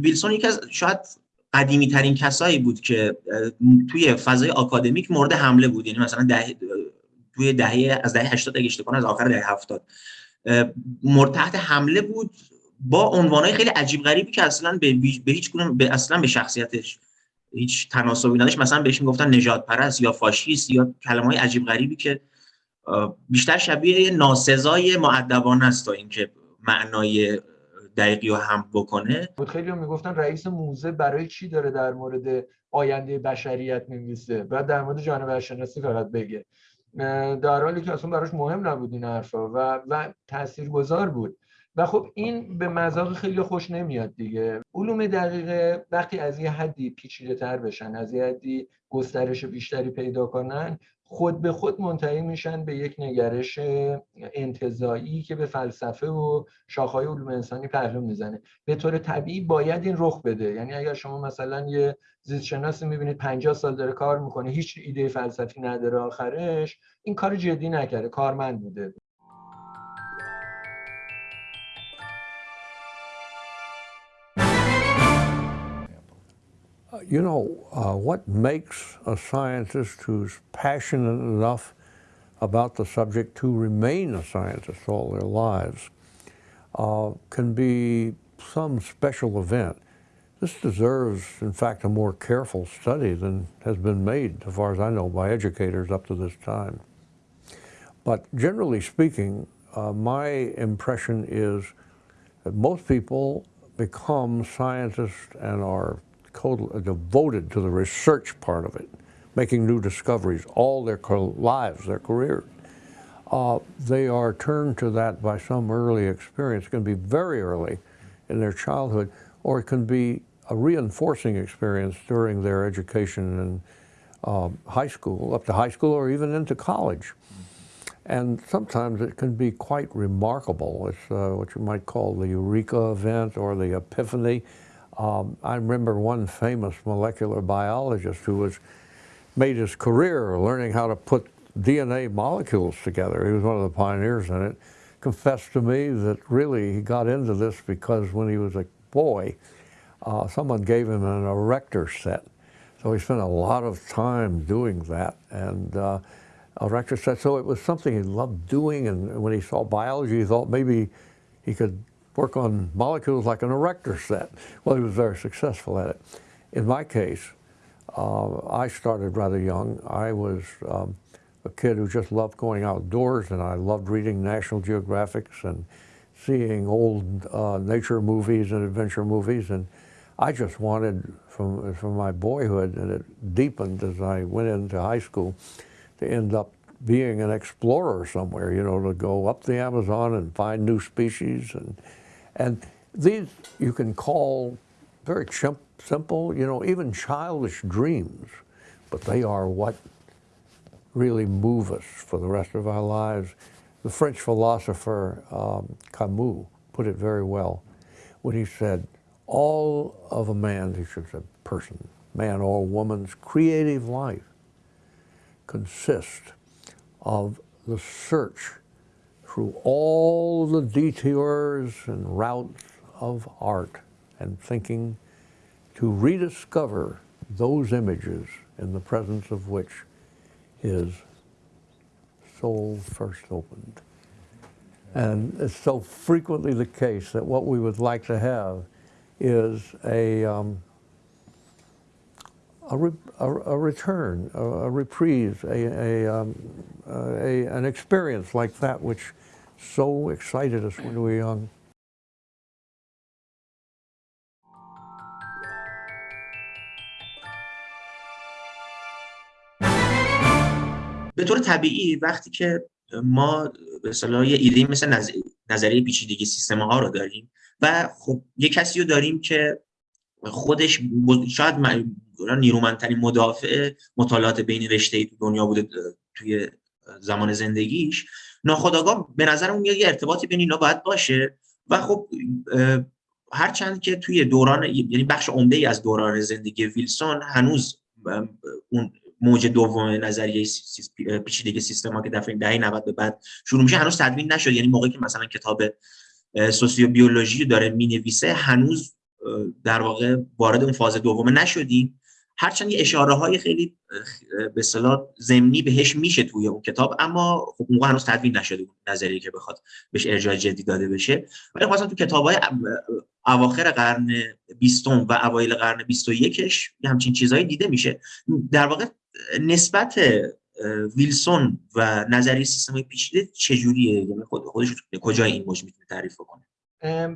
ویلسون یکی از شاید قدیمی ترین کسایی بود که توی فضای آکادمیک مورد حمله بود. یعنی مثلا ده توی دهه از دهه 80 اگه اشتباه از آخر دهه 70 مورد تحت حمله بود با عنوانهای خیلی عجیب غریبی که اصلا به, به هیچ گونه به اصلا به شخصیتش هیچ تناسبی نداشت. مثلا بهش می‌گفتن نجات پرست یا فاشیست یا کلمه های عجیب غریبی که بیشتر شبیه ناسزای معدبانه است تا اینکه معنای دقیقی رو هم بکنه؟ خیلی هم می‌گفتن رئیس موزه برای چی داره در مورد آینده بشریت نویسه بعد در مورد جانور شناسی فقط بگه. در حالی که اصلا براش مهم نبود این حرفا و و تاثیرگذار بود. و خب این به مذاق خیلی خوش نمیاد دیگه. علوم دقیقه وقتی از یه حدی پیچیده تر بشن از یه حدی گسترش بیشتری پیدا کنن خود به خود منتهی میشن به یک نگرش انتظایی که به فلسفه و شاخهای علوم انسانی پهلو می‌زنه. به طور طبیعی باید این رخ بده. یعنی اگر شما مثلا یه زیست شناسی می‌بینید 50 سال داره کار می‌کنه هیچ ایده فلسفی نداره آخرش این کار جدی نکرده کارمند بوده. You know, uh, what makes a scientist who's passionate enough about the subject to remain a scientist all their lives uh, can be some special event. This deserves, in fact, a more careful study than has been made, as far as I know, by educators up to this time. But generally speaking, uh, my impression is that most people become scientists and are total, uh, devoted to the research part of it, making new discoveries all their lives, their careers. Uh, they are turned to that by some early experience. It can be very early in their childhood, or it can be a reinforcing experience during their education in uh, high school, up to high school, or even into college. And sometimes it can be quite remarkable. It's uh, what you might call the eureka event or the epiphany. Um, I remember one famous molecular biologist who was made his career learning how to put DNA molecules together. He was one of the pioneers in it. Confessed to me that really he got into this because when he was a boy, uh, someone gave him an erector set. So he spent a lot of time doing that. And uh, erector set, so it was something he loved doing. And when he saw biology, he thought maybe he could work on molecules like an erector set. Well, he was very successful at it. In my case, uh, I started rather young. I was um, a kid who just loved going outdoors and I loved reading National Geographics and seeing old uh, nature movies and adventure movies. And I just wanted, from, from my boyhood, and it deepened as I went into high school, to end up being an explorer somewhere, you know, to go up the Amazon and find new species and and these you can call very simple, you know, even childish dreams, but they are what really move us for the rest of our lives. The French philosopher um, Camus put it very well when he said, all of a man, he should say person, man or woman's creative life consists of the search through all the detours and routes of art and thinking to rediscover those images in the presence of which his soul first opened. And it's so frequently the case that what we would like to have is a, um, a, re a, a, return, a, a reprise, a, um, an experience like that which so excited us when we were young. به طور طبیعی وقتی که ما به اصطلاح یه ایده مثل نظریه پیچیدگی سیستم ها رو داریم و خب یه کسی رو داریم که خودش شاید نیرومندترین مدافع مطالعات بین رشته دنیا بوده توی زمان زندگیش ناخداگاه به نظر اون یه ارتباطی بین اینا باید باشه. و خب هرچند که توی دوران یعنی بخش عمده ای از دوران زندگی ویلسون هنوز اون موج دوم نظریه پیچیدگی سیستما که دفعه دهه 90 به بعد شروع میشه هنوز تدوین نشد. یعنی موقعی که مثلا کتاب سوسیو بیولوژی داره می‌نویسه هنوز در واقع وارد اون فاز دومه نشدیم. هرچند یه اشاره های خیلی به اصطلاح ضمنی بهش میشه توی اون کتاب اما خب موقع هنوز تدوین نشده بود نظری که بخواد بهش ارجاع جدی داده بشه. ولی خواستم تو کتاب های اواخر قرن بیستم و اوایل قرن بیست و یکش همچین چیزهایی دیده میشه. در واقع نسبت ویلسون و نظریه سیستم پیچیده چجوریه؟ یعنی خود خودش کجا این موج می‌تونه تعریف کنه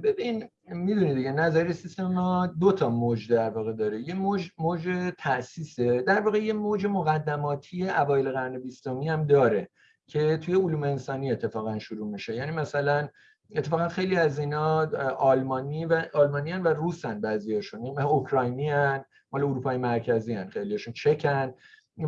ببین می‌دونی دیگه نظریه سیستم ما دو تا موج در واقع داره. یه موج موج تاسیسه در واقع یه موج مقدماتی اوایل قرن بیستمی هم داره که توی علوم انسانی اتفاقا شروع میشه. یعنی مثلا اتفاقا خیلی از اینا آلمانی و آلمانیان و روسن بعضیاشون. یعنی اوکراینی هن مال اروپای مرکزی هن خیلیشون چکن.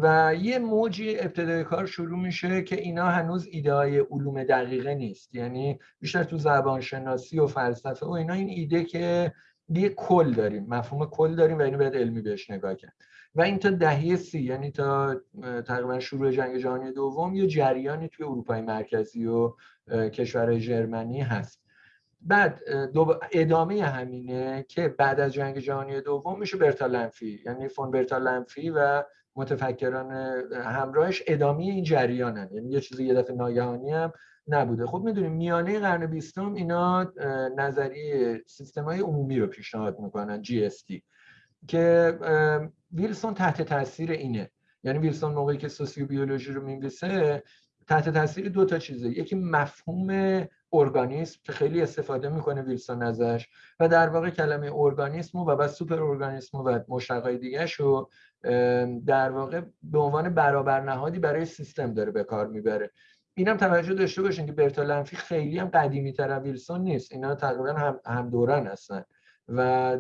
و یه موجی ابتدای کار شروع میشه که اینا هنوز ایده های علوم دقیقه نیست. یعنی بیشتر تو زبان شناسی و فلسفه و اینا این ایده که یه کل داریم مفهوم کل داریم و اینو باید علمی بهش نگاه کرد. و این تا دهه سی یعنی تا تقریبا شروع جنگ جهانی دوم یه جریانی توی اروپای مرکزی و کشورهای ژرمنی هست. بعد ادامه همینه که بعد از جنگ جهانی دوم میشه برتالنفی. یعنی فون برتالنفی و متفکران همراهش ادامه این جریانن. یعنی یه چیزی یه دفعه ناگهانی هم نبوده. خب می‌دونیم میانه قرن بیستم اینا نظریه سیستم های عمومی رو پیشنهاد می‌کنن GST که ویلسون تحت تاثیر اینه. یعنی ویلسون موقعی که سوسیو بیولوژی رو می‌نویسه تحت تاثیر دو تا چیزه. یکی مفهوم ارگانیسم که خیلی استفاده می‌کنه ویلسون ازش و در واقع کلمه ارگانیسم و بعد سوپر ارگانیسم و مشتقای دیگه رو در واقع به عنوان برابر نهادی برای سیستم داره به کار می‌بره. اینم توجه داشته باشین که برتالنفی خیلی هم قدیمی تر ویلسون نیست. اینا تقریبا هم, هم دورن هستن. و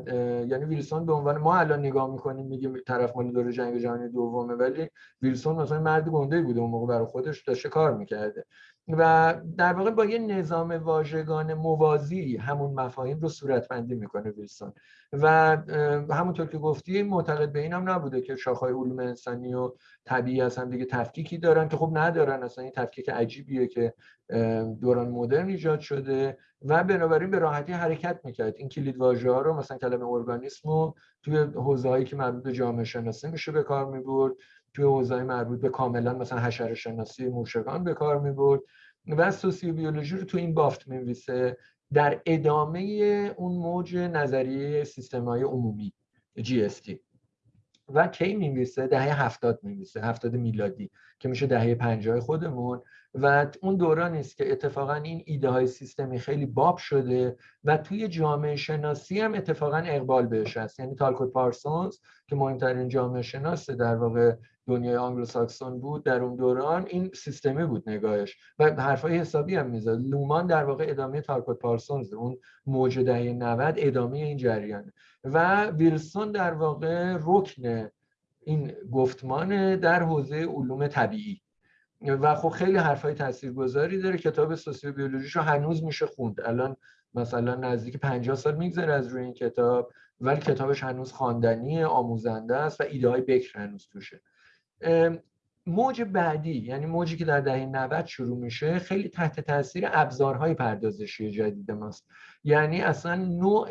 یعنی ویلسون به عنوان ما الان نگاه می‌کنیم میگیم طرف مال دور جنگ جهانی دومه ولی ویلسون مثلا مرد گنده بوده اون موقع برای خودش داشته کار می‌کرده. و در واقع با یه نظام واژگان موازی همون مفاهیم رو صورتبندی می‌کنه ویلسون. و همونطور که گفتی معتقد به این هم نبوده که شاخهای علوم انسانی و طبیعی از دیگه تفکیکی دارن که خب ندارن. اصلا این تفکیک عجیبیه که دوران مدرن ایجاد شده و بنابراین به راحتی حرکت می‌کرد. این کلید واژه ها رو مثلا کلمه ارگانیسم رو توی حوزه‌ای که مربوط به جامعه شناسی میشه به کار می‌برد. توی حوزه‌های مربوط به کاملا مثلا حشره شناسی موشگان به کار می‌برد و سوسیو بیولوژی رو تو این بافت میویسه در ادامه اون موج نظریه سیستم‌های عمومی GST و کی میمیسه دهه هفتاد میمیسه هفتاد میلادی که میشه دهه پنجاه خودمون. و اون دورانی است که اتفاقا این ایده های سیستمی خیلی باب شده و توی جامعه شناسی هم اتفاقا اقبال بهش هست. یعنی تالکوت پارسونز که مهمترین جامعه شناس در واقع دنیای آنگلو ساکسون بود در اون دوران این سیستمی بود نگاهش. و حرفای حسابی هم می‌زد. لومان در واقع ادامه تالکوت پارسونز اون موج دهه 90 ادامه این جریان و ویلسون در واقع رکن این گفتمان در حوزه علوم طبیعی. و خب خیلی حرفای تاثیرگذاری داره. کتاب Sociobiology شو هنوز میشه خوند. الان مثلا نزدیک 50 سال میگذره از روی این کتاب ولی کتابش هنوز خواندنی آموزنده است و ایده های بکر هنوز توشه. موج بعدی یعنی موجی که در دهه 90 شروع میشه خیلی تحت تاثیر ابزارهای پردازشی جدید ماست. یعنی اصلا نوع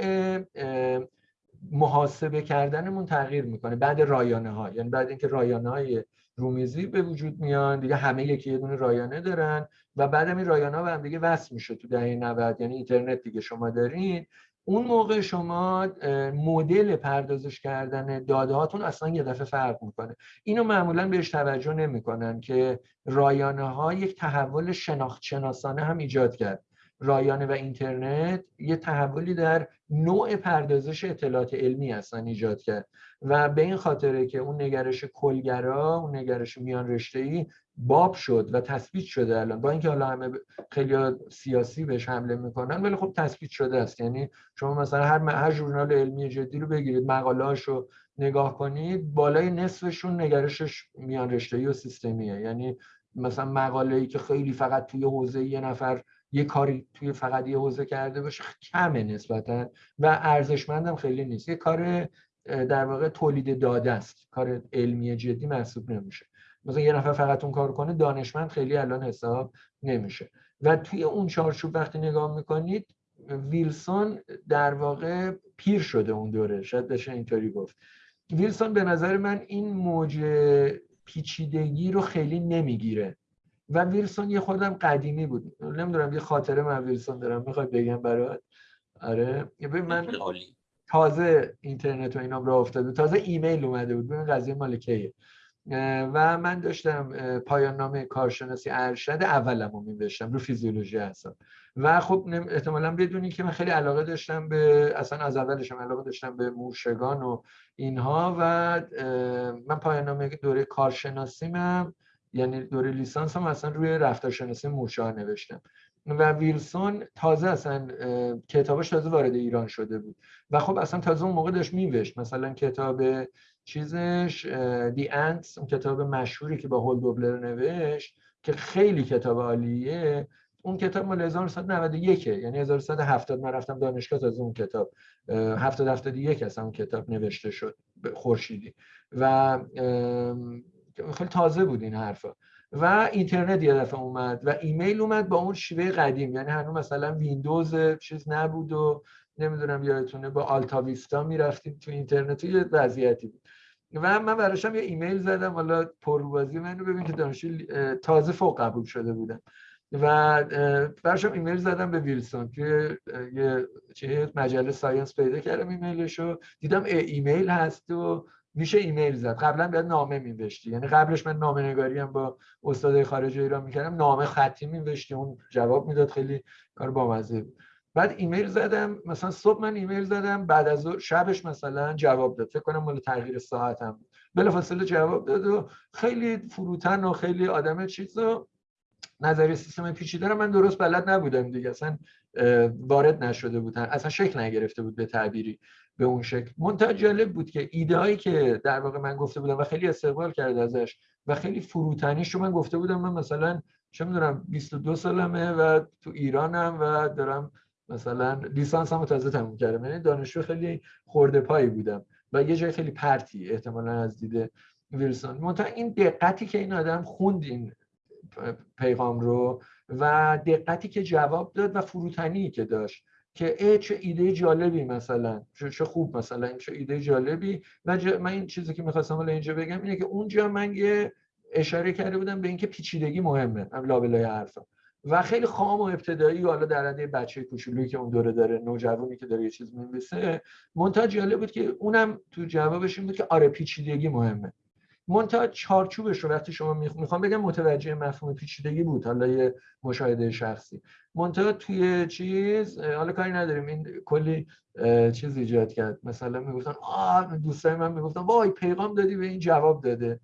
محاسبه کردنمون تغییر می‌کنه. بعد رایانه ها یعنی بعد اینکه رایانه های رومیزی به وجود میان دیگه همه یکی یه دونه رایانه دارن و بعد این رایانه ها به هم دیگه وصل میشه تو دهه 90 یعنی اینترنت دیگه شما دارین. اون موقع شما مدل پردازش کردن داده هاتون اصلا یه دفعه فرق می‌کنه. اینو معمولا بهش توجه نمی‌کنن که رایانه ها یک تحول شناخت شناسانه هم ایجاد کرد. رایانه و اینترنت یه تحولی در نوع پردازش اطلاعات علمی اصلا ایجاد کرد. و به این خاطره که اون نگرش کلگرا اون نگرش میان رشته ای باب شد و تثبیت شده الان. با اینکه حالا همه خیلی سیاسی بهش حمله می‌کنن ولی خب تثبیت شده است. یعنی شما مثلا هر هر ژورنال علمی جدی رو بگیرید مقاله‌اش رو نگاه کنید بالای نصفشون نگرشش میان رشته و سیستمیه. یعنی مثلا مقاله ای که خیلی فقط توی حوزه یه نفر یه کاری توی فقط یه حوزه کرده باشه کمه نسبتا و ارزشمندم خیلی نیست. یه کار در واقع تولید داده است. کار علمی جدی محسوب نمیشه. مثلا یه نفر فقط اون کار کنه دانشمند خیلی الان حساب نمیشه. و توی اون چارچوب وقتی نگاه می‌کنید ویلسون در واقع پیر شده اون دوره. شاید بشه اینطوری گفت. ویلسون به نظر من این موج پیچیدگی رو خیلی نمی‌گیره. و ویلسون یه خودم قدیمی بود. نمی‌دونم یه خاطره من ویلسون دارم می‌خوای بگم برات؟ آره. من تازه اینترنت و اینام را افتاده. تازه ایمیل اومده بود. ببین قضیه مال کیه. و من داشتم پایان نامه کارشناسی ارشد اولم رو میبشتم رو فیزیولوژی هستم و خب احتمالا بدونی که من خیلی علاقه داشتم به اصلا از اولشم علاقه داشتم به موشگان و اینها. و من پایان نامه دوره کارشناسیمم. یعنی دوره لیسانس هم اصلا روی رفتارشناسی موشا نوشتم. و ویلسون تازه اصلا کتابش تازه وارد ایران شده بود. و خب اصلا تازه اون موقع داشت میوشت مثلا کتاب چیزش دی انتس اون کتاب مشهوری که با هول دوبلر نوشت که خیلی کتاب عالیه اون کتاب مال 1991 یعنی 1170 من رفتم دانشگاه تازه اون کتاب 70 71 اصلا اون کتاب نوشته شد خورشیدی. و خیلی تازه بود این حرفا. و اینترنت یه دفعه اومد و ایمیل اومد با اون شیوه قدیم. یعنی هنوز مثلا ویندوز چیز نبود و نمی‌دونم یادتونه با AltaVista می‌رفتیم تو اینترنت. یه وضعیتی بود. و من برداشتم یه ایمیل زدم. حالا پرروبازی منو ببین که دانشجو تازه فوق قبول شده بودم. و برداشتم ایمیل زدم به ویلسون که یه مجله Science پیدا کردم ایمیلشو. دیدم ایمیل هست و میشه ایمیل زد. قبلا باید نامه می‌نوشتی یعنی قبلش من نامه نگاری هم با استاد خارج ایران می‌کردم. نامه خطی می‌نوشتی اون جواب می‌داد. خیلی کار بامزه بود. بعد ایمیل زدم. مثلا صبح من ایمیل زدم. بعد از شبش مثلا جواب داد. فکر کنم مال تغییر ساعتم بلافاصله جواب داد و خیلی فروتن و خیلی آدم چیز نظریه سیستم پیچیده رو من درست بلد نبودم دیگه. اصلا وارد نشده بودن. اصلا شکل نگرفته بود به تعبیری به اون شکل. منتها جالب بود که ایده هایی که در واقع من گفته بودم و خیلی استقبال کرد ازش و خیلی فروتنیش رو من گفته بودم. من مثلا چه می‌دونم 22 سالمه و تو ایرانم و دارم مثلا لیسانس هم تازه تموم کردم. یعنی دانشجو خیلی خورده پایی بودم و یه جای خیلی پرتی احتمالا از دیده ویلسون. منتها این دقتی که این آدم خوند این پیغام رو و دقتی که جواب داد و فروتنی که داشت که ای چه ایده جالبی مثلا چه خوب مثلا چه ایده جالبی. و من این چیزی که می‌خواستم حالا اینجا بگم اینه که اونجا من یه اشاره کرده بودم به اینکه پیچیدگی مهمه هم لابلای حرفم و خیلی خام و ابتدایی حالا در حد بچه کوچولویی که اون دوره داره نوجوانی که داره یه چیز می‌نویسه منتها جالب بود که اونم تو جوابش این بود که آره پیچیدگی مهمه. منتها چارچوبش رو وقتی شما می‌خوام بگم متوجه مفهوم پیچیدگی بود حالا یه مشاهده شخصی. منتها توی چیز حالا کاری نداریم. این کلی چیز ایجاد کرد. مثلا می‌گفتن آه دوستای من می‌گفتن وای پیغام دادی به این جواب داده.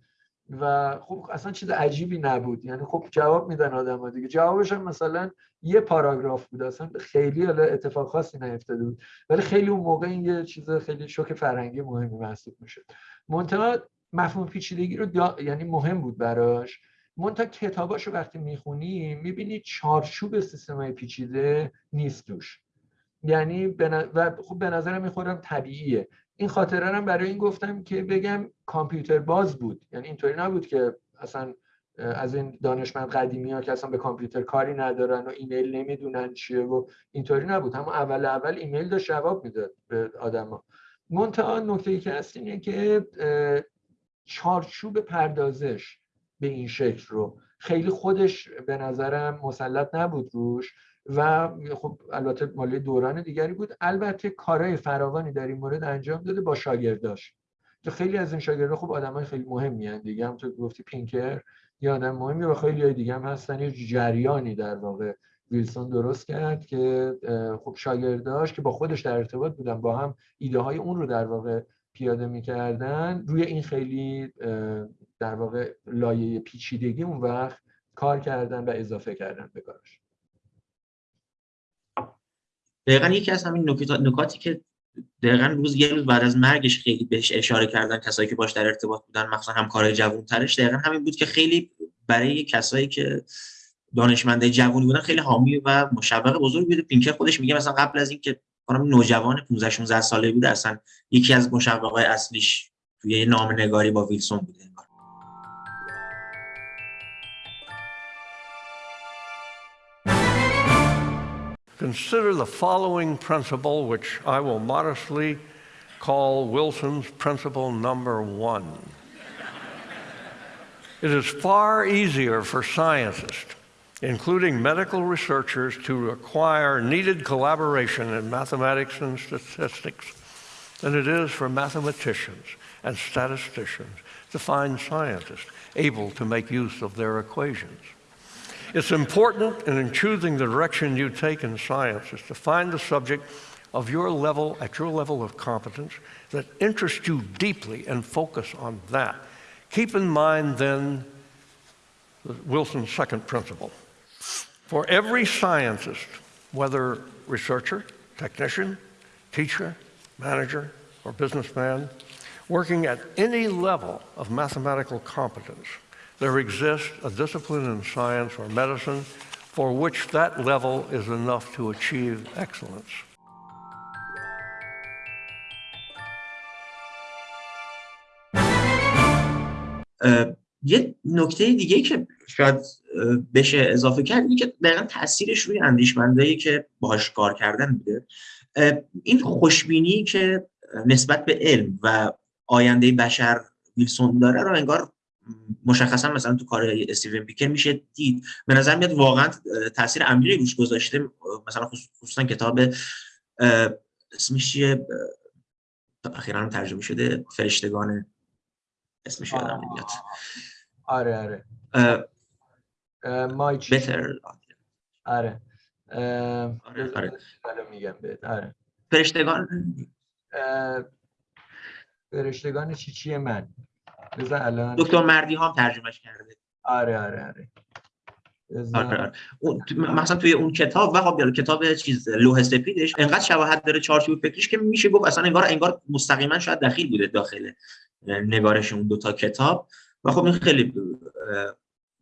و خب اصلا چیز عجیبی نبود. یعنی خب جواب میدن آدم ها دیگه. جوابش هم مثلا یه پاراگراف بود. اصلا خیلی حالا اتفاق خاصی نیفتاده بود. ولی خیلی اون موقع این یه چیز خیلی شوک فرهنگی مهمی محسوب می‌شد. منتها مفهوم پیچیدگی رو یعنی مهم بود براش. منتها کتاباشو وقتی می‌خونی می‌بینی چارچوب سیستم پیچیده نیست توش. یعنی و خب به نظرم می‌خورم طبیعیه. این خاطره هم برای این گفتم که بگم کامپیوتر باز بود. یعنی اینطوری نبود که اصلا از این دانشمند قدیمی ها که اصلا به کامپیوتر کاری ندارن و ایمیل نمی‌دونن چیه و اینطوری نبود. همون اول اول ایمیل داشت جواب می‌داد به آدما. منتها نکته ای که هست اینه که چارچوب پردازش به این شکل رو. خیلی خودش به نظرم مسلط نبود روش و خب البته مالی دوران دیگری بود. البته کارهای فراوانی در این مورد انجام داده با شاگرداش. که خیلی از این شاگردا خب آدمای خیلی مهمی هستند دیگه. هم تو گفتی پینکر یا آدم مهمی و خیلی های دیگه هم هستن. یه جریانی در واقع ویلسون درست کرد که خب شاگرداش که با خودش در ارتباط بودن با هم ایده های اون رو در واقع پیاده می‌کردن روی این خیلی در واقع لایه پیچیدگی اون وقت کار کردن و اضافه کردن به کارش. دقیقا یکی از همین نکاتی که دقیقا روز یه روز بعد از مرگش خیلی بهش اشاره کردن کسایی که باش در ارتباط بودن مخصوصا همکارای جوانترش دقیقا همین بود که خیلی برای کسایی که دانشمنده جوونی بودن خیلی حامی و مشوق بزرگ بوده پینکر خودش میگه مثلا قبل از اینکه خانم نوجوان 15 16 ساله بود اصلا یکی از مشوقای اصلیش توی نامه با ویلسون بوده consider the following principle, which I will modestly call Wilson's principle number one. it is far easier for scientists, including medical researchers, to acquire needed collaboration in mathematics and statistics than it is for mathematicians and statisticians to find scientists able to make use of their equations. It's important in choosing the direction you take in science is to find the subject of your level, at your level of competence, that interests you deeply and focus on that. Keep in mind then Wilson's second principle. For every scientist, whether researcher, technician, teacher, manager, or businessman, working at any level of mathematical competence, there exists a discipline in science or medicine for which that level is enough to achieve excellence. Uh, یه نکته دیگه که شاید بشه اضافه کرد اینه که دقیقا تاثیرش روی اندیشمندایی که باهاش کار کردن بوده این خوشبینی که نسبت به علم و آینده بشر ویلسون داره رو انگار مشخصا مثلا تو کار استیون بیکر میشه دید. به نظر میاد واقعا تاثیر عمیقی روش گذاشته. مثلا خصوصا کتاب اسمش چیه؟ اخیرا ترجمه شده فرشتگان اسمش یادم نمیاد آره آره. مای بتر آره. آره آره. میگم بهت. آره. فرشتگان؟ فرشتگان چی چیه من؟ بذار الان. دکتر مردی هم ترجمهش کرده. آره آره آره. آره آره. اون مثلا توی اون کتاب و خب کتاب چیز لوح سفیدش انقدر شباهت داره چارچوب فکریش که میشه گفت اصلا انگار انگار مستقیما شاید دخیل بوده داخل نگارش اون دوتا کتاب. و خب این خیلی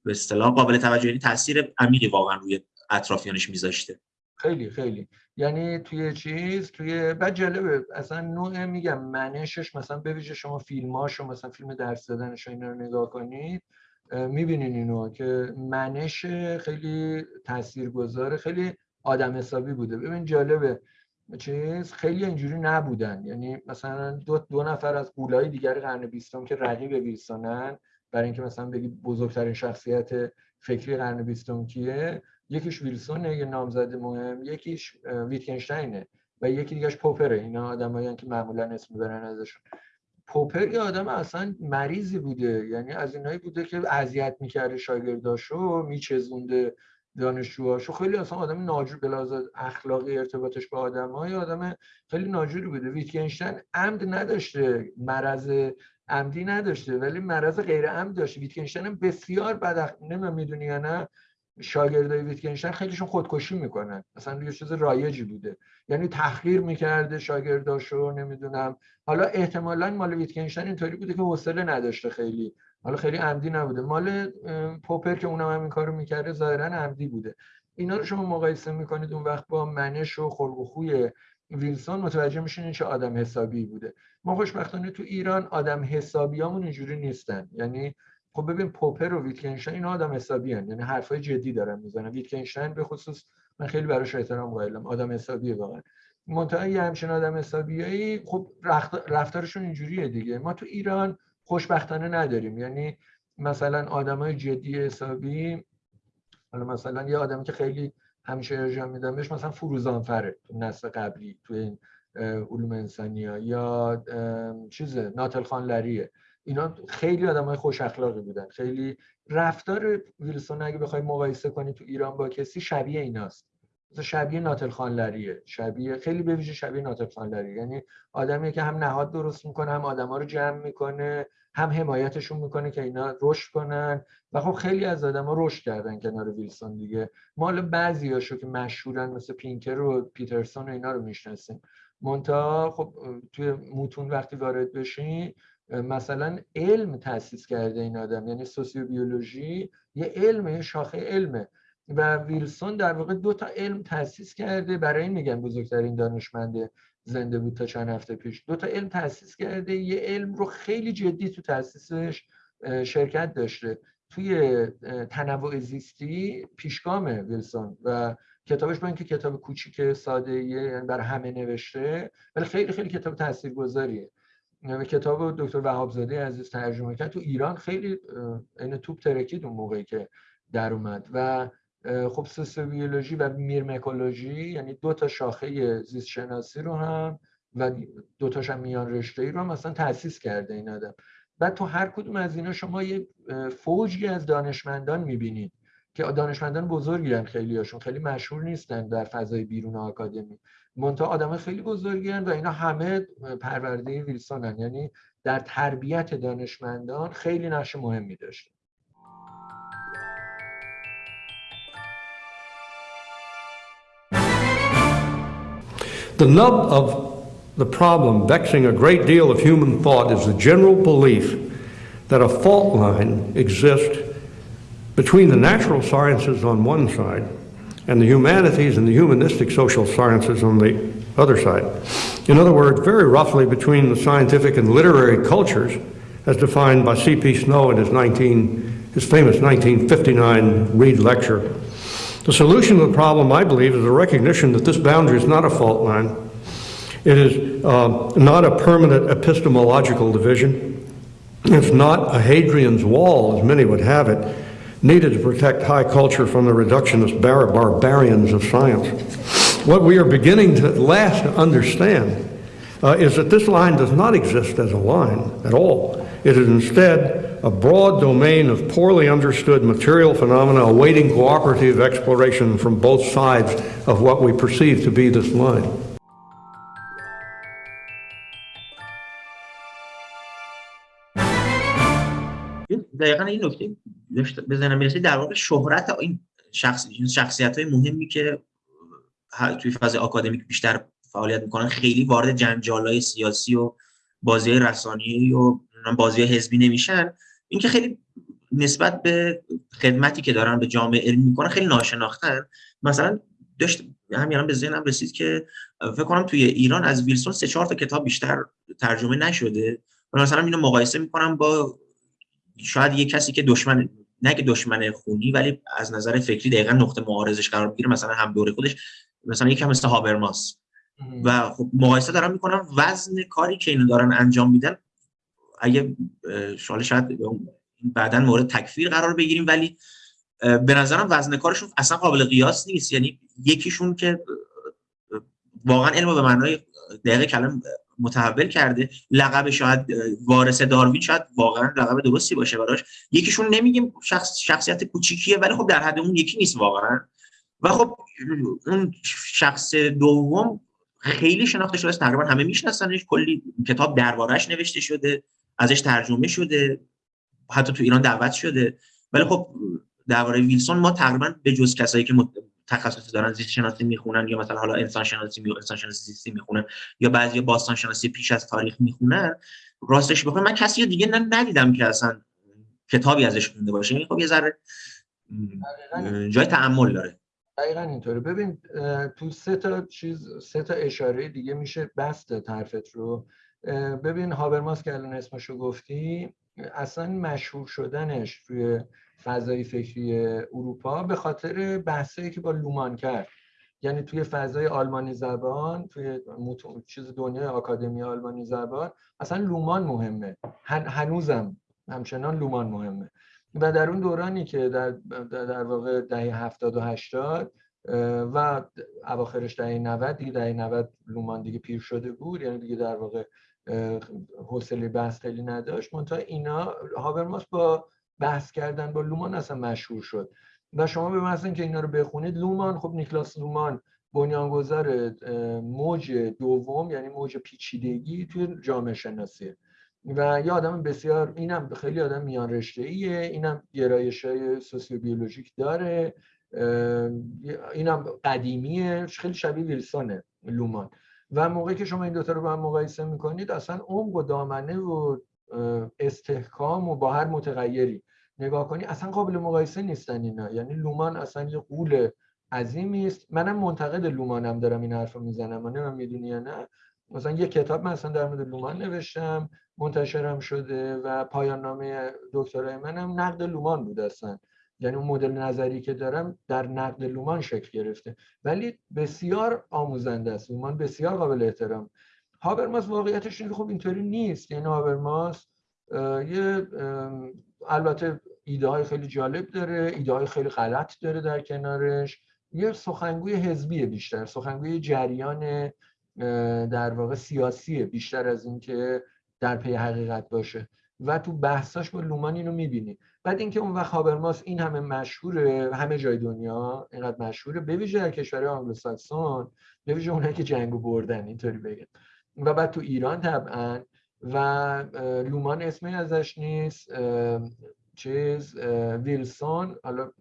به اصطلاح قابل توجهی یعنی تاثیر عمیقی واقعا روی اطرافیانش میذاشته. خیلی خیلی. یعنی توی چیز توی بعد جالبه اصلا نوع میگم منشش مثلا بویژه شما فیلماشو مثلا فیلم درس دادنش اینا رو نگاه کنید می‌بینین اینو که منش خیلی تاثیرگذاره خیلی آدم حسابی بوده. ببین جالبه چیز خیلی اینجوری نبودن. یعنی مثلا دو, دو نفر از قولای دیگر قرن بیستم که رقیب ویلسونن برای اینکه مثلا بگی بزرگترین شخصیت فکری قرن بیستم کیه یکیش ویلسونه یه نامزد مهم یکیش ویتکنشتاینه و یکی دیگهش پوپره. اینا آدمایی که معمولا اسم می‌برن ازشون. پوپر یه آدم اصلا مریضی بوده. یعنی از اینایی بوده که اذیت می‌کرده شاگرداشو میچزونده دانشجوهاشو خیلی اصلا آدم ناجور بلاز اخلاقی ارتباطش با آدم های آدم خیلی ناجوری بوده. ویتکنشتن عمد نداشته مرض عمدی نداشته ولی مرض غیر عمد داشته. ویتکنشتن بسیار بد نمی‌دونم می‌دونی یا نه شاگردای ویتکنشتاین خیلیشون خودکشی می‌کنن. مثلا یه چیز رایجی بوده. یعنی تحقیر می‌کرده شاگرداشو نمی‌دونم. حالا احتمالا مال ویتکنشتاین اینطوری بوده که حوصله نداشته خیلی. حالا خیلی عمدی نبوده. مال پوپر که اونم همین کارو می‌کرده ظاهرا عمدی بوده. اینا رو شما مقایسه می‌کنید اون وقت با منش و خلق و خوی ویلسون متوجه میشین چه آدم حسابی بوده. ما خوشبختانه تو ایران آدم حسابیامون اینجوری نیستن. یعنی خب ببین پوپر و ویتکنشتاین اینا آدم حسابی هن. یعنی حرفای جدی دارن می‌زنن. ویتکنشتاین به خصوص من خیلی براش احترام قائلم. آدم حسابیه واقعا. منتها یه همچین آدم حسابیایی خب رفتارشون اینجوریه دیگه. ما تو ایران خوشبختانه نداریم. یعنی مثلا آدمای جدی حسابی حالا مثلا یه آدمی که خیلی همیشه ارجاع میدم بهش مثلا فروزانفره تو نسل قبلی تو این علوم انسانی ها یا چیزه ناتل خان لریه اینا خیلی آدم های خوش اخلاقی بودن. خیلی رفتار ویلسون اگه بخوای مقایسه کنی تو ایران با کسی شبیه ایناست. شبیه ناتل خانلریه شبیه خیلی به ویژه شبیه ناتل خانلری یعنی آدمیه که هم نهاد درست می‌کنه هم آدما رو جمع می‌کنه هم حمایتشون می‌کنه که اینا رشد کنن. و خب خیلی از آدما رشد کردن کنار ویلسون دیگه. مال بعضیاشو که مشهورن مثل پینکر و پیترسون و اینا رو می‌شناسیم. مونتا خب توی موتون وقتی وارد بشین مثلا علم تاسیس کرده این آدم. یعنی سوسیوبیولوژی یه علمه یه شاخه علمه. و ویلسون در واقع دو تا علم تاسیس کرده. برای این میگن بزرگترین دانشمند زنده بود تا چند هفته پیش. دو تا علم تاسیس کرده. یه علم رو خیلی جدی تو تاسیسش شرکت داشته. توی تنوع زیستی پیشگامه ویلسون و کتابش با اینکه کتاب کوچیک ساده یعنی برای همه نوشته ولی خیلی خیلی کتاب تاثیرگذاریه کتاب دکتر وهابزاده عزیز ترجمه کرد. تو ایران خیلی این توپ ترکید اون موقعی که در اومد. و خب سوسیولوژی و میرمکولوژی یعنی دو تا شاخه زیست شناسی رو هم و دو تاش هم میان رشته ای رو هم مثلا تاسیس کرده این آدم. بعد تو هر کدوم از اینا شما یه فوجی از دانشمندان می‌بینید که دانشمندان بزرگی هستند خیلی هاشون خیلی مشهور نیستن در فضای بیرون آکادمی. منتها آدم خیلی بزرگی و اینا همه پرورده ویلسون یعنی در تربیت دانشمندان خیلی نقش مهمی داشته The nub of the problem vexing a great deal of human thought is the general belief that a fault line exists between the natural sciences on one side and the humanities and the humanistic social sciences on the other side. In other words, very roughly between the scientific and literary cultures as defined by C.P. Snow in his, 19, his famous 1959 Reed lecture the solution to the problem, I believe, is a recognition that this boundary is not a fault line. It is uh, not a permanent epistemological division. It's not a Hadrian's wall, as many would have it, needed to protect high culture from the reductionist bar- barbarians of science. What we are beginning to at last understand uh, is that this line does not exist as a line at all. It is instead a broad domain of poorly understood material phenomena awaiting cooperative exploration from both sides of what we perceive to be this line. دقیقا این نکته بزنم می‌رسید در واقع شهرت این شخص شخصیت های مهمی که توی فاز آکادمیک بیشتر فعالیت می‌کنن خیلی وارد جنجال های سیاسی و بازی رسانی و بازی حزبی نمیشن اینکه خیلی نسبت به خدمتی که دارن به جامعه علمی می‌کنن خیلی ناشناختن. مثلا داشت همین به ذهنم رسید که فکر کنم توی ایران از ویلسون سه چهار تا کتاب بیشتر ترجمه نشده. مثلا اینو مقایسه می‌کنم با شاید یه کسی که دشمن نه که دشمن خونی ولی از نظر فکری دقیقا نقطه معارضش قرار می‌گیره مثلا هم دوره خودش مثلا یکی مثل هابرماس. و خب مقایسه دارم می‌کنم وزن کاری که اینو دارن انجام میدن اگه شاید شاید بعدا مورد تکفیر قرار بگیریم ولی به نظرم وزن کارشون اصلا قابل قیاس نیست. یعنی یکیشون که واقعا علم به معنای دقیق کلم متحول کرده لقب شاید وارث داروین شاید واقعا لقب درستی باشه براش. یکیشون نمیگیم شخص شخصیت کوچیکیه ولی خب در حد اون یکی نیست واقعا. و خب اون شخص دوم خیلی شناخته شده است. تقریبا همه میشناسنش. کلی کتاب دربارش نوشته شده. ازش ترجمه شده حتی تو ایران دعوت شده. ولی خب درباره ویلسون ما تقریبا به جز کسایی که تخصصی دارن زیست شناسی می‌خونن یا مثلا حالا انسان شناسی می انسان شناسی زیستی می‌خونن یا بعضی باستان شناسی پیش از تاریخ می‌خونن راستش بخوام من کسی دیگه ندیدم که اصلا کتابی ازش خونده باشه. این خب یه ذره جای تعمل داره. دقیقا اینطوره. ببین تو سه تا چیز سه تا اشاره دیگه میشه بست حرفت رو. ببین هابرماس که الان اسمشو گفتی اصلا مشهور شدنش توی فضای فکری اروپا به خاطر بحثایی که با لومان کرد. یعنی توی فضای آلمانی زبان توی چیز دنیای آکادمی آلمانی زبان اصلا لومان مهمه. هنوزم همچنان لومان مهمه. و در اون دورانی که در, در واقع دهه 70 و 80 و اواخرش دهه 90 دیگه دهه 90 لومان دیگه پیر شده بود. یعنی دیگه در واقع حوصله بحث خیلی نداشت. منتها اینا هابرماس با بحث کردن با لومان اصلا مشهور شد. و شما به مثلا که اینا رو بخونید لومان خب نیکلاس لومان بنیانگذار موج دوم یعنی موج پیچیدگی توی جامعه شناسیه و یه آدم بسیار اینم خیلی آدم میان رشته ایه اینم گرایش های سوسیوبیولوژیک داره. اینم قدیمیه خیلی شبیه ویلسونه لومان. و موقعی که شما این دوتا رو با هم مقایسه می‌کنید اصلا عمق و دامنه و استحکام و با هر متغیری نگاه کنی اصلا قابل مقایسه نیستن اینا. یعنی لومان اصلا یه قول عظیمی است. منم منتقد لومانم دارم این حرف رو می‌زنم. من می‌دونی یا نه. مثلا یه کتاب من اصلا در مورد لومان نوشتم منتشرم شده و پایان نامه دکترای منم نقد لومان بود اصلا. یعنی اون مدل نظری که دارم در نقد لومان شکل گرفته. ولی بسیار آموزنده است. لومان بسیار قابل احترام. هابرماس واقعیتش اینه خب اینطوری نیست. یعنی هابرماس یه البته ایده های خیلی جالب داره. ایده های خیلی غلط داره در کنارش. یه سخنگوی حزبی بیشتر. سخنگوی جریان در واقع سیاسی بیشتر از اینکه در پی حقیقت باشه. و تو بحثاش با لومان اینو می‌بینی. بعد اینکه اون وقت هابرماس این همه مشهوره همه جای دنیا اینقدر مشهوره به ویژه در کشور آنگلوساکسون به ویژه اونایی که جنگو بردن اینطوری بگم. و بعد تو ایران طبعا و لومان اسمی ازش نیست چیز ویلسون حالا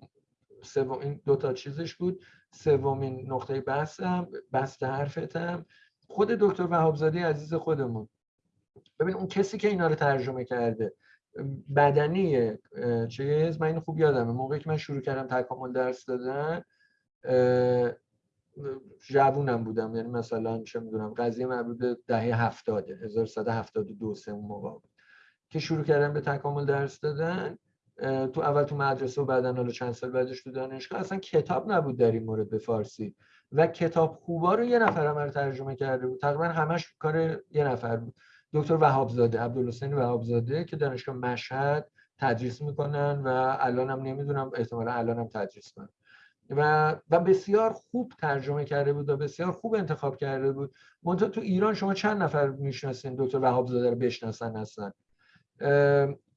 این دو تا چیزش بود. سومین نقطه بحثم بست حرفتم. خود دکتر وهابزاده عزیز خودمون. ببین اون کسی که اینا رو ترجمه کرده بدنی چیز من اینو خوب یادمه. موقعی که من شروع کردم تکامل درس دادن جوونم بودم. یعنی مثلا چه می‌دونم قضیه مربوط دهه 70 1172 سه اون موقع بود. که شروع کردم به تکامل درس دادن تو اول تو مدرسه و بعدا حالا چند سال بعدش تو دانشگاه اصلا کتاب نبود در این مورد به فارسی. و کتاب خوبا رو یه نفر رو ترجمه کرده بود. تقریبا همش کار یه نفر بود. دکتر وهابزاده عبدالحسین وهابزاده که دانشگاه مشهد تدریس می‌کنن و الانم نمی‌دونم احتمالا الانم تدریس کنن. و و بسیار خوب ترجمه کرده بود و بسیار خوب انتخاب کرده بود. منتها تو ایران شما چند نفر می‌شناسین دکتر وهابزاده رو بشناسن هستن؟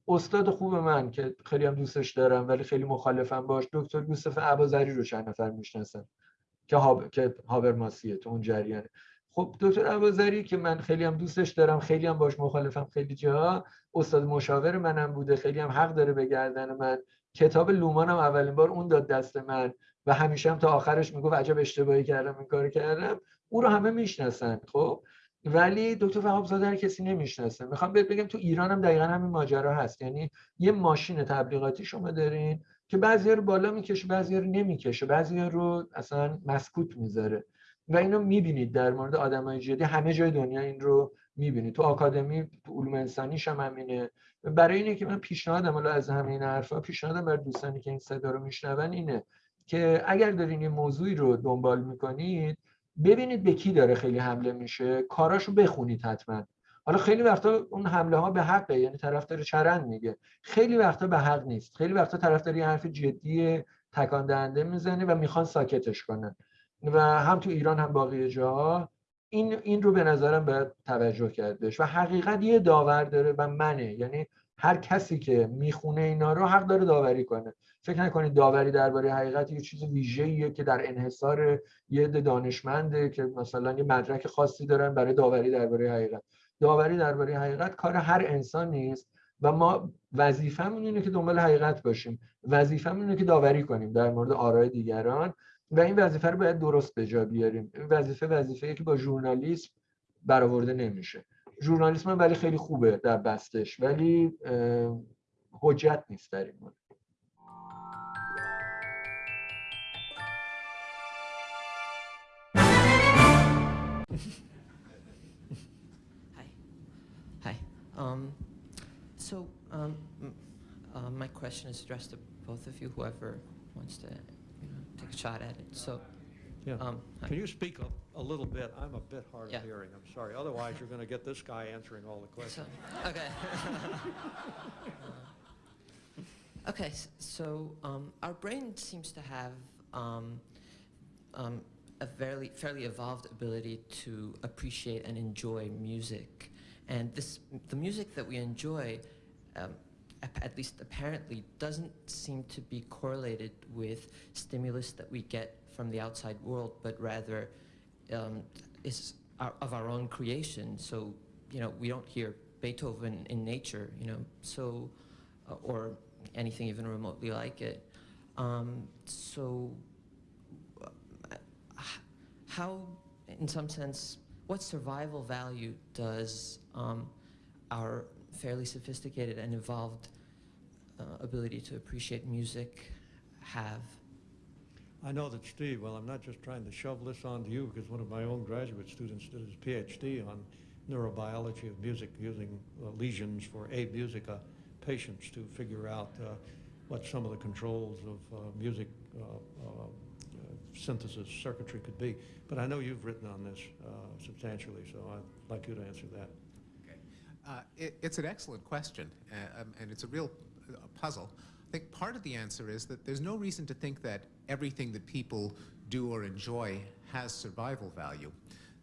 استاد خوب من که خیلی هم دوستش دارم ولی خیلی مخالفم باش. دکتر یوسف ابازری رو چند نفر می‌شناسن؟ که هاب... که هابرماسیه تو اون جریانه. خب دکتر ابازری که من خیلی هم دوستش دارم خیلی هم باش مخالفم خیلی جا. استاد مشاور منم بوده خیلی هم حق داره به گردن من. کتاب لومانم اولین بار اون داد دست من و همیشه هم تا آخرش می‌گفت عجب اشتباهی کردم این کار کردم. او رو همه می‌شناسن خب. ولی دکتر وهاب زاده هر کسی نمی‌شناسه. می‌خوام بهت بگم تو ایران هم دقیقا همین ماجرا هست. یعنی یه ماشین تبلیغاتی شما دارین که بعضی رو بالا می‌کشه بعضی رو نمی‌کشه. بعضی رو اصلا مسکوت می‌ذاره. و اینو می‌بینید در مورد آدمای جدی. همه جای دنیا این رو می‌بینید. تو آکادمی تو علوم انسانیش هم همینه. برای اینه که من پیشنهادم حالا از همه این حرفا پیشنهادم برای دوستانی که این صدا رو میشنون اینه که اگر دارین یه موضوعی رو دنبال می‌کنید ببینید به کی داره خیلی حمله میشه. کاراشو بخونید حتما. حالا خیلی وقتا اون حمله ها به حقه یعنی طرفدار چرند میگه. خیلی وقتا به حق نیست. خیلی وقتا طرفدار یه حرف جدی تکان دهنده می‌زنه و می‌خوان ساکتش کنن. و هم تو ایران هم باقی جاها این این رو به نظرم باید توجه کردش. و حقیقت یه داور داره و منه. یعنی هر کسی که می‌خونه اینا رو حق داره داوری کنه. فکر نکنید داوری درباره حقیقت یه چیز ویژه‌ایه که در انحصار یه دانشمنده که مثلا یه مدرک خاصی دارن برای داوری درباره حقیقت. داوری درباره حقیقت کار هر انسان نیست و ما وظیفمون اینه که دنبال حقیقت باشیم. وظیفمون اینه که داوری کنیم در مورد آرای دیگران. و این وظیفه رو باید درست به جا بیاریم. این وظیفه وظیفه که با ژورنالیسم برآورده نمیشه. ژورنالیسم ولی خیلی خوبه در بستش ولی حجت نیست در این مورد. Um, so, um, uh, my question is addressed to both of you, whoever wants to take a shot at it. So, Yeah. um. Can you speak up a little bit? I'm a bit hard of hearing, I'm sorry. Otherwise, you're going to get this guy answering all the So, questions. okay. Uh, okay, so um, our brain seems to have um, um, a fairly, fairly evolved ability to appreciate and enjoy music. And this, the music that we enjoy, um, ap- at least apparently, doesn't seem to be correlated with stimulus that we get from the outside world, but rather um, is our, of our own creation. So, you know, we don't hear Beethoven in nature, you know, so, uh, or anything even remotely like it. Um, so, uh, how, in some sense, what survival value does um, our fairly sophisticated and evolved uh, ability to appreciate music have? I know that Steve, well, I'm not just trying to shove this onto you, because one of my own graduate students did his PhD on neurobiology of music using uh, lesions for a musica patients to figure out uh, what some of the controls of uh, music uh, uh, synthesis circuitry could be. But I know you've written on this uh, substantially, so I'd like you to answer that. Uh, it, it's an excellent question, uh, um, and it's a real uh, puzzle. I think part of the answer is that there's no reason to think that everything that people do or enjoy has survival value.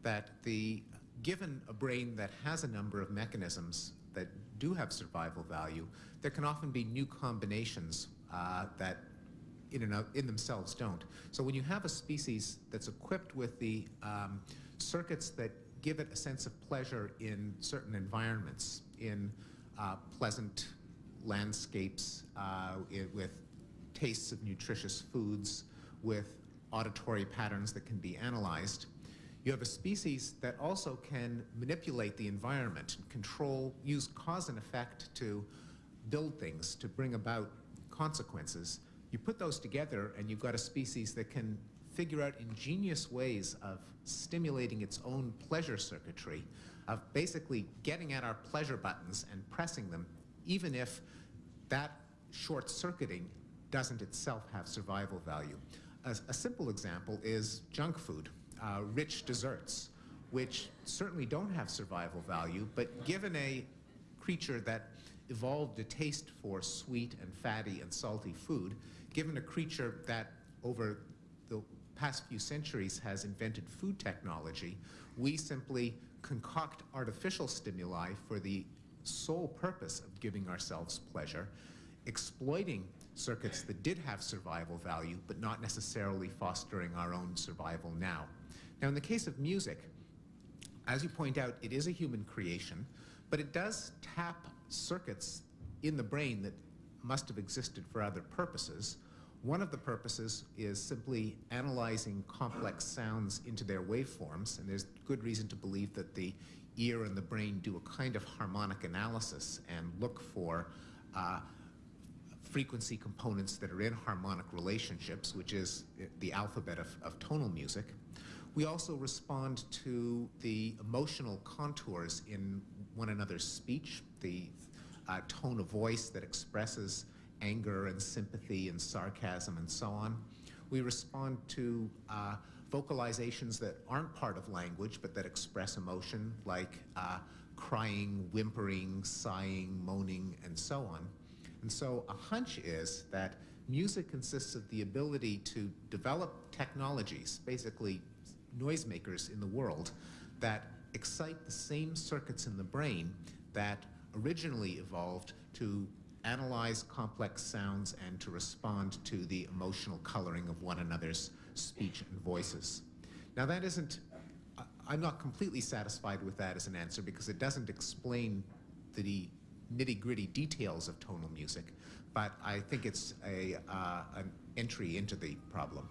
That the given a brain that has a number of mechanisms that do have survival value, there can often be new combinations uh, that in, of, in themselves don't. So when you have a species that's equipped with the um, circuits that give it a sense of pleasure in certain environments, in uh, pleasant landscapes, uh, it, with tastes of nutritious foods, with auditory patterns that can be analyzed, you have a species that also can manipulate the environment, control, use cause and effect to build things, to bring about consequences. You put those together and you've got a species that can figure out ingenious ways of stimulating its own pleasure circuitry, of basically getting at our pleasure buttons and pressing them, even if that short circuiting doesn't itself have survival value. A, a simple example is junk food, uh, rich desserts, which certainly don't have survival value, but given a creature that evolved a taste for sweet and fatty and salty food, given a creature that over the past few centuries has invented food technology, we simply concoct artificial stimuli for the sole purpose of giving ourselves pleasure, exploiting circuits that did have survival value, but not necessarily fostering our own survival now. Now, in the case of music, as you point out, it is a human creation, but it does tap circuits in the brain that must have existed for other purposes. One of the purposes is simply analyzing complex sounds into their waveforms, and there's good reason to believe that the ear and the brain do a kind of harmonic analysis and look for uh, frequency components that are in harmonic relationships, which is the alphabet of, of tonal music. We also respond to the emotional contours in one another's speech, the uh, tone of voice that expresses anger and sympathy and sarcasm and so on. We respond to uh, vocalizations that aren't part of language but that express emotion like uh, crying, whimpering, sighing, moaning, and so on. And so a hunch is that music consists of the ability to develop technologies, basically noisemakers in the world, that excite the same circuits in the brain that originally evolved to analyze complex sounds and to respond to the emotional coloring of one another's speech and voices. Now that isn't, I'm not completely satisfied with that as an answer because it doesn't explain the nitty gritty details of tonal music, but I think it's a, uh, an entry into the problem.